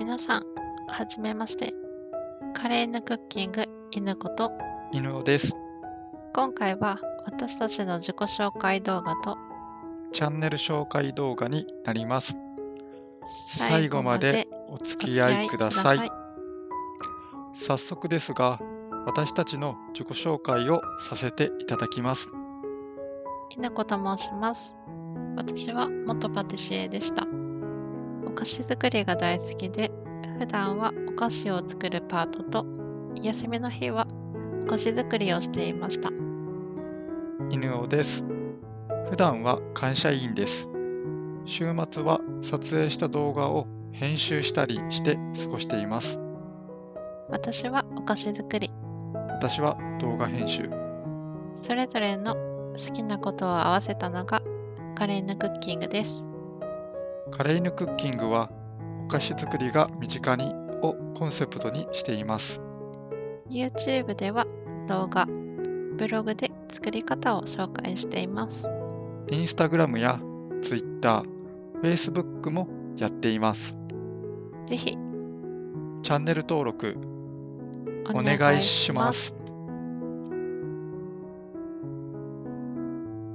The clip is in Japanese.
皆さん、はじめまして。カレー犬クッキング犬子と、犬尾です。今回は私たちの自己紹介動画とチャンネル紹介動画になります。最後までおお付き合いください。い。早速ですが、私たちの自己紹介をさせていただきます。犬子と申します。私は元パティシエでした。お菓子作りが大好きで、普段はお菓子を作るパートと、休みの日はお菓子作りをしていました。犬尾です。普段は会社員です。週末は撮影した動画を編集したりして過ごしています。私はお菓子作り、私は動画編集。それぞれの好きなことを合わせたのがカレーヌクッキングです。カレーヌクッキングはお菓子作りが身近にをコンセプトにしています。YouTube では動画、ブログで作り方を紹介しています。インスタグラムやツイッター、フェイスブックもやっています。ぜひチャンネル登録おお願いします。